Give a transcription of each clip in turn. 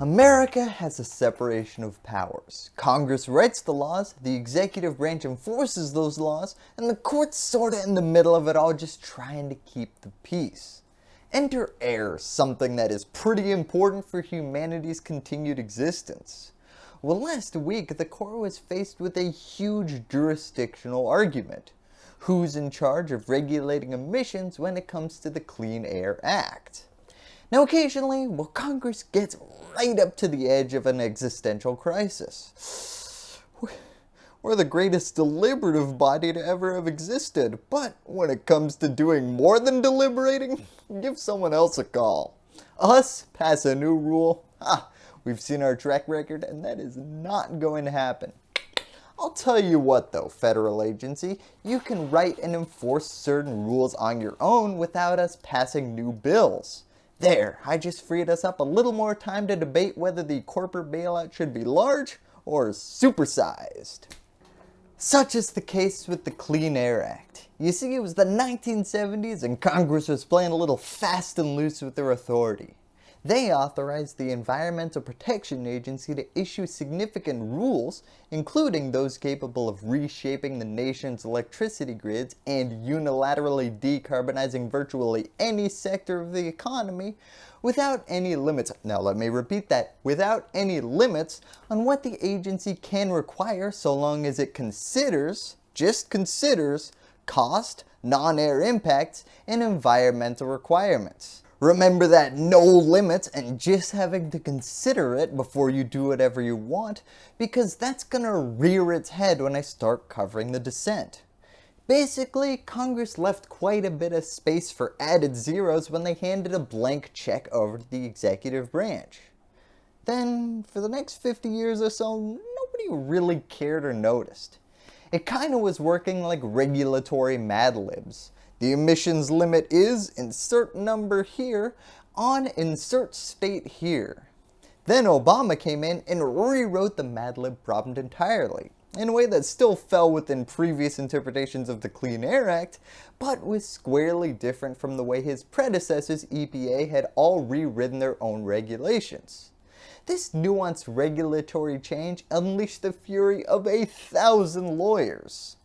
America has a separation of powers. Congress writes the laws, the executive branch enforces those laws, and the courts sorta in the middle of it all just trying to keep the peace. Enter air, something that is pretty important for humanity's continued existence. Well last week the court was faced with a huge jurisdictional argument. Who's in charge of regulating emissions when it comes to the Clean Air Act? Now occasionally, well Congress gets right up to the edge of an existential crisis. We're the greatest deliberative body to ever have existed, but when it comes to doing more than deliberating, give someone else a call. Us pass a new rule, ha, we've seen our track record and that is not going to happen. I'll tell you what though, federal agency, you can write and enforce certain rules on your own without us passing new bills. There, I just freed us up a little more time to debate whether the corporate bailout should be large or supersized. Such is the case with the Clean Air Act. You see, it was the 1970s and Congress was playing a little fast and loose with their authority. They authorized the Environmental Protection Agency to issue significant rules, including those capable of reshaping the nation's electricity grids and unilaterally decarbonizing virtually any sector of the economy without any limits, now let me repeat that, without any limits on what the agency can require so long as it considers, just considers, cost, non-air impacts, and environmental requirements. Remember that no limits and just having to consider it before you do whatever you want because that's gonna rear its head when I start covering the dissent. Basically, Congress left quite a bit of space for added zeros when they handed a blank check over to the executive branch. Then, for the next 50 years or so, nobody really cared or noticed. It kinda was working like regulatory Mad Libs, the emissions limit is insert number here on insert state here. Then Obama came in and rewrote the Mad Lib problem entirely in a way that still fell within previous interpretations of the Clean Air Act, but was squarely different from the way his predecessors EPA had all rewritten their own regulations. This nuanced regulatory change unleashed the fury of a thousand lawyers.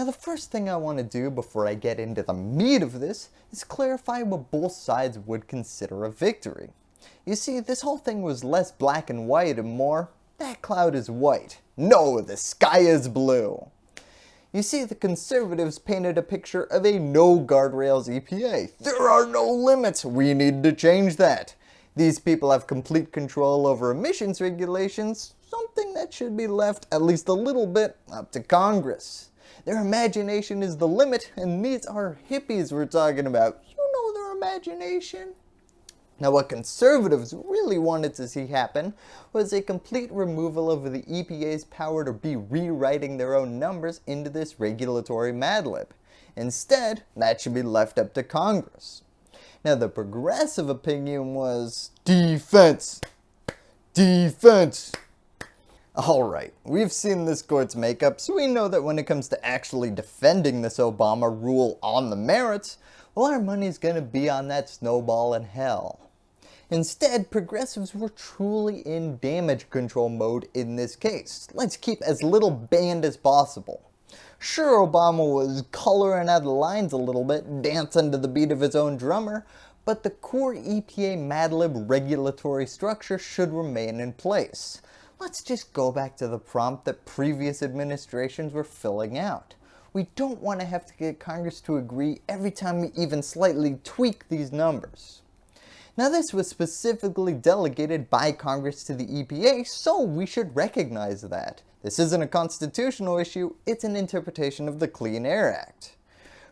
Now the first thing I want to do before I get into the meat of this is clarify what both sides would consider a victory. You see, this whole thing was less black and white and more, that cloud is white. No, the sky is blue. You see, the conservatives painted a picture of a no guardrails EPA. There are no limits, we need to change that. These people have complete control over emissions regulations, something that should be left at least a little bit up to Congress. Their imagination is the limit and these are hippies we're talking about. You know their imagination. Now what conservatives really wanted to see happen was a complete removal of the EPA's power to be rewriting their own numbers into this regulatory madlib. Instead, that should be left up to Congress. Now the progressive opinion was defense, defense, Alright, we've seen this court's makeup, so we know that when it comes to actually defending this Obama rule on the merits, well our money's gonna be on that snowball in hell. Instead, progressives were truly in damage control mode in this case. Let's keep as little band as possible. Sure, Obama was coloring out the lines a little bit, dancing to the beat of his own drummer, but the core EPA Madlib regulatory structure should remain in place let's just go back to the prompt that previous administrations were filling out. We don't want to have to get Congress to agree every time we even slightly tweak these numbers. Now this was specifically delegated by Congress to the EPA, so we should recognize that. This isn't a constitutional issue, it's an interpretation of the Clean Air Act.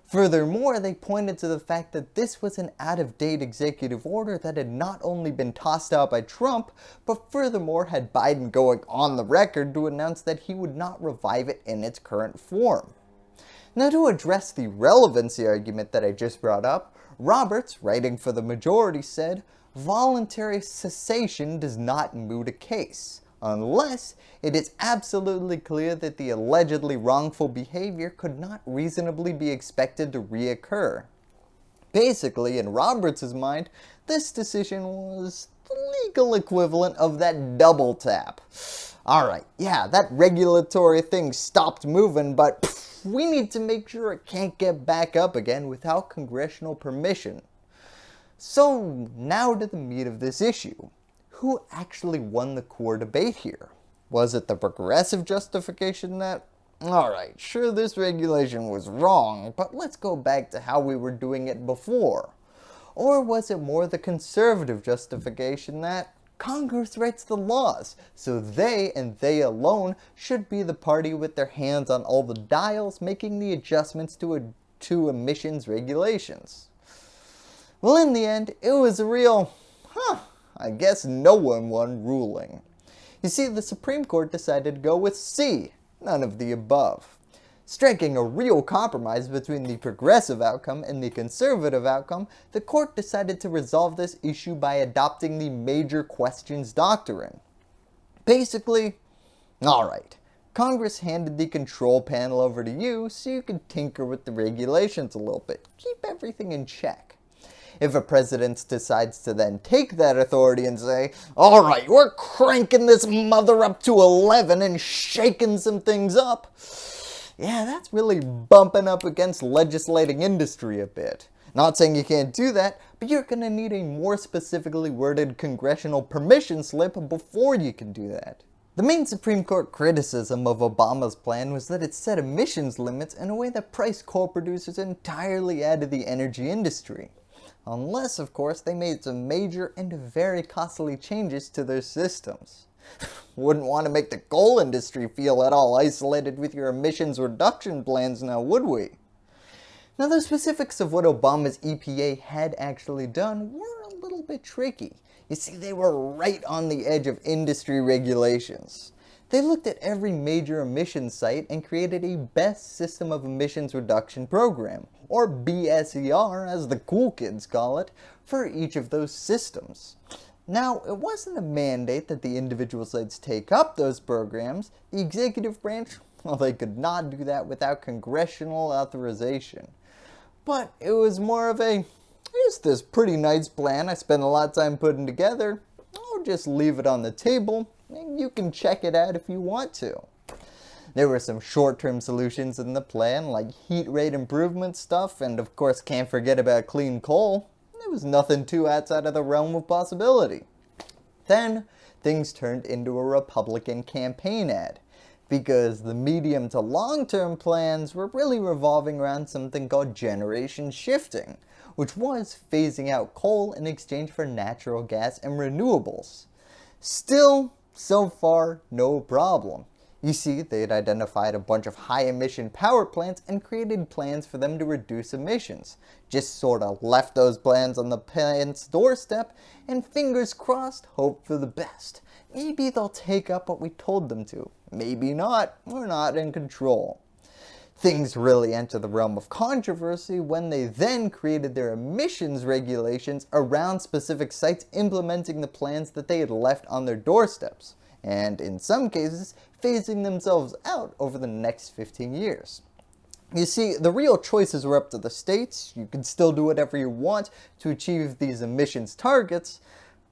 Furthermore, they pointed to the fact that this was an out-of-date executive order that had not only been tossed out by Trump, but furthermore had Biden going on the record to announce that he would not revive it in its current form. Now to address the relevancy argument that I just brought up, Roberts, writing for the majority said, voluntary cessation does not moot a case unless it is absolutely clear that the allegedly wrongful behavior could not reasonably be expected to reoccur. Basically, in Roberts' mind, this decision was the legal equivalent of that double tap. Alright, yeah, that regulatory thing stopped moving, but pff, we need to make sure it can't get back up again without congressional permission. So now to the meat of this issue. Who actually won the core debate here? Was it the progressive justification that, alright, sure this regulation was wrong, but let's go back to how we were doing it before? Or was it more the conservative justification that Congress writes the laws, so they and they alone should be the party with their hands on all the dials making the adjustments to, to emissions regulations? Well in the end, it was a real, huh, I guess no one won ruling. You see, the Supreme Court decided to go with C, none of the above. Striking a real compromise between the progressive outcome and the conservative outcome, the court decided to resolve this issue by adopting the major questions doctrine. Basically, alright, Congress handed the control panel over to you so you could tinker with the regulations a little bit, keep everything in check. If a president decides to then take that authority and say, alright, we're cranking this mother up to 11 and shaking some things up, yeah, that's really bumping up against legislating industry a bit. Not saying you can't do that, but you're going to need a more specifically worded congressional permission slip before you can do that. The main Supreme Court criticism of Obama's plan was that it set emissions limits in a way that priced coal producers entirely out of the energy industry. Unless, of course, they made some major and very costly changes to their systems. Wouldn't want to make the coal industry feel at all isolated with your emissions reduction plans now, would we? Now the specifics of what Obama's EPA had actually done were a little bit tricky. You see, they were right on the edge of industry regulations. They looked at every major emissions site and created a best system of emissions reduction program, or BSER as the cool kids call it, for each of those systems. Now, it wasn't a mandate that the individual sites take up those programs. The executive branch, well, they could not do that without congressional authorization. But it was more of a, here's this pretty nice plan I spent a lot of time putting together. I'll just leave it on the table you can check it out if you want to. There were some short-term solutions in the plan like heat rate improvement stuff and of course can't forget about clean coal. There was nothing too outside of the realm of possibility. Then, things turned into a Republican campaign ad because the medium to long-term plans were really revolving around something called generation shifting, which was phasing out coal in exchange for natural gas and renewables. Still, so far, no problem. You see, they had identified a bunch of high emission power plants and created plans for them to reduce emissions. Just sorta left those plans on the plant's doorstep and fingers crossed, hope for the best. Maybe they'll take up what we told them to. Maybe not. We're not in control. Things really enter the realm of controversy when they then created their emissions regulations around specific sites implementing the plans that they had left on their doorsteps and in some cases phasing themselves out over the next 15 years. You see, the real choices were up to the states, you can still do whatever you want to achieve these emissions targets,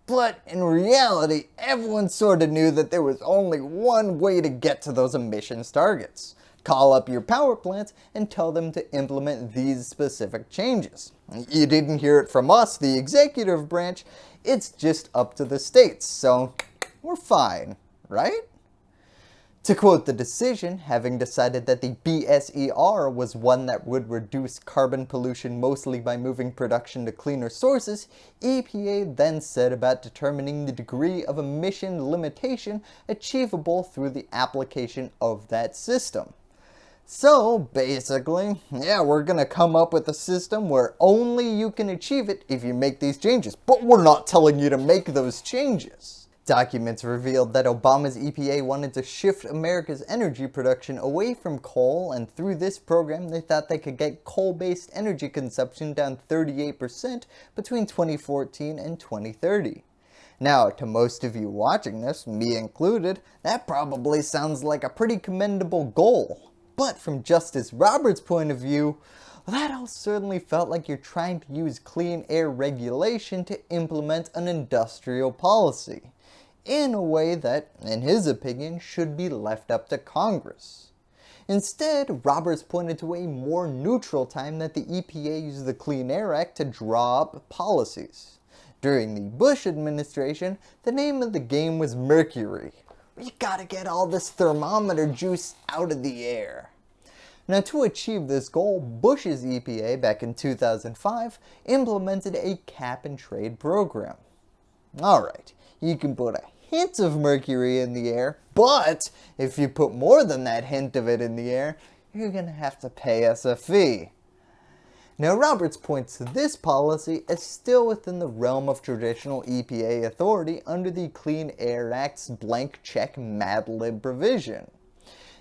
but in reality, everyone sort of knew that there was only one way to get to those emissions targets. Call up your power plants and tell them to implement these specific changes. You didn't hear it from us, the executive branch, it's just up to the states, so we're fine, right? To quote the decision, having decided that the BSER was one that would reduce carbon pollution mostly by moving production to cleaner sources, EPA then said about determining the degree of emission limitation achievable through the application of that system. So basically, yeah, we're going to come up with a system where only you can achieve it if you make these changes, but we're not telling you to make those changes. Documents revealed that Obama's EPA wanted to shift America's energy production away from coal and through this program they thought they could get coal-based energy consumption down 38% between 2014 and 2030. Now, to most of you watching this, me included, that probably sounds like a pretty commendable goal. But from Justice Roberts' point of view, that all certainly felt like you're trying to use clean air regulation to implement an industrial policy, in a way that, in his opinion, should be left up to Congress. Instead, Roberts pointed to a more neutral time that the EPA used the Clean Air Act to draw up policies. During the Bush administration, the name of the game was mercury. You gotta get all this thermometer juice out of the air. Now to achieve this goal, Bush's EPA back in 2005 implemented a cap and trade program. Alright, you can put a hint of mercury in the air, but if you put more than that hint of it in the air, you're going to have to pay us a fee. Now Roberts points to this policy as still within the realm of traditional EPA authority under the Clean Air Act's blank check Mad Lib provision.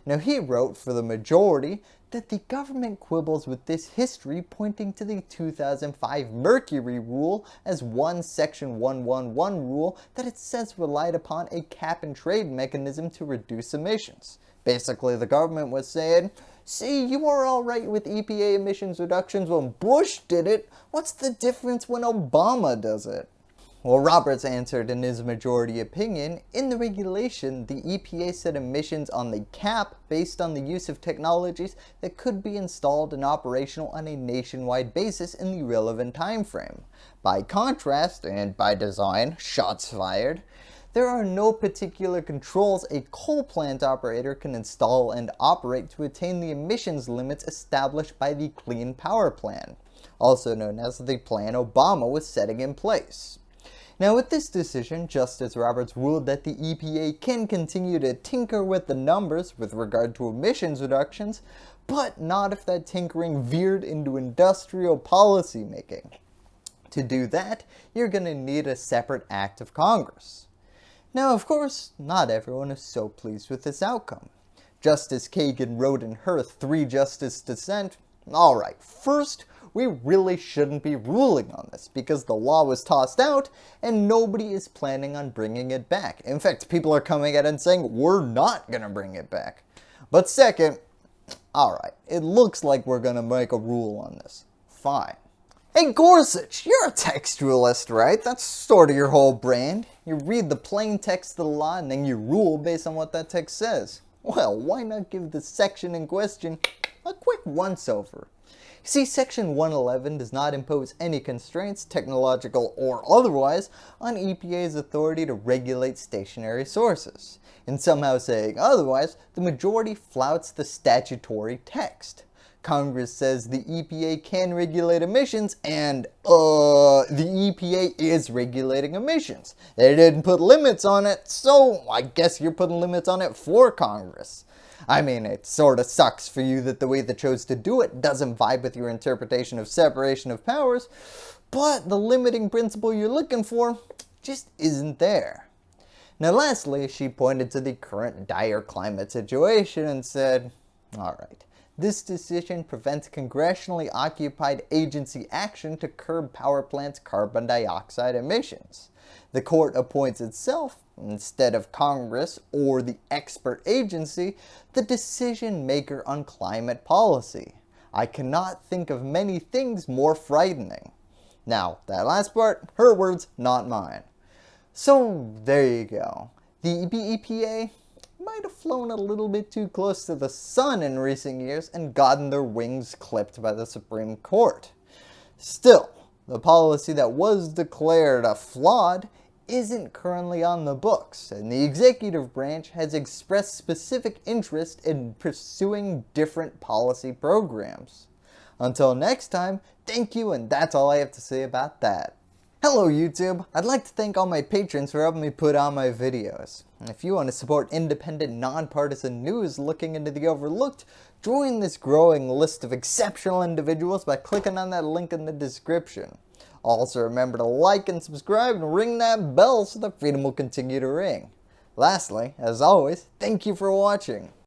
Now he wrote for the majority that the government quibbles with this history pointing to the 2005 Mercury Rule as one section 111 rule that it says relied upon a cap and trade mechanism to reduce emissions. Basically the government was saying, see you were alright with EPA emissions reductions when Bush did it, what's the difference when Obama does it? Well, Roberts answered in his majority opinion, in the regulation, the EPA set emissions on the cap based on the use of technologies that could be installed and operational on a nationwide basis in the relevant time frame. By contrast, and by design, shots fired, there are no particular controls a coal plant operator can install and operate to attain the emissions limits established by the Clean Power Plan, also known as the plan Obama was setting in place. Now with this decision, Justice Roberts ruled that the EPA can continue to tinker with the numbers with regard to emissions reductions, but not if that tinkering veered into industrial policy making. To do that, you're going to need a separate act of Congress. Now of course, not everyone is so pleased with this outcome. Justice Kagan wrote in her three-justice dissent, Alright, first we really shouldn't be ruling on this because the law was tossed out and nobody is planning on bringing it back. In fact, people are coming out and saying we're not going to bring it back. But second, alright, it looks like we're going to make a rule on this. Fine. Hey Gorsuch, you're a textualist, right? That's sort of your whole brand. You read the plain text of the law and then you rule based on what that text says. Well, why not give the section in question a quick once-over? See, Section 111 does not impose any constraints, technological or otherwise, on EPA's authority to regulate stationary sources. In somehow saying otherwise, the majority flouts the statutory text. Congress says the EPA can regulate emissions and, uh, the EPA is regulating emissions. They didn't put limits on it, so I guess you're putting limits on it for Congress. I mean, it sort of sucks for you that the way they chose to do it doesn't vibe with your interpretation of separation of powers, but the limiting principle you're looking for just isn't there. Now lastly, she pointed to the current dire climate situation and said, alright, this decision prevents congressionally occupied agency action to curb power plants' carbon dioxide emissions. The court appoints itself, instead of Congress or the expert agency, the decision maker on climate policy. I cannot think of many things more frightening. Now, that last part, her words, not mine. So there you go. The EPA might have flown a little bit too close to the sun in recent years and gotten their wings clipped by the Supreme Court. Still, the policy that was declared a flawed isn't currently on the books, and the executive branch has expressed specific interest in pursuing different policy programs. Until next time, thank you and that's all I have to say about that. Hello YouTube! I'd like to thank all my patrons for helping me put on my videos. If you want to support independent, nonpartisan news looking into the overlooked, join this growing list of exceptional individuals by clicking on that link in the description. Also remember to like and subscribe and ring that bell so the freedom will continue to ring. Lastly, as always, thank you for watching.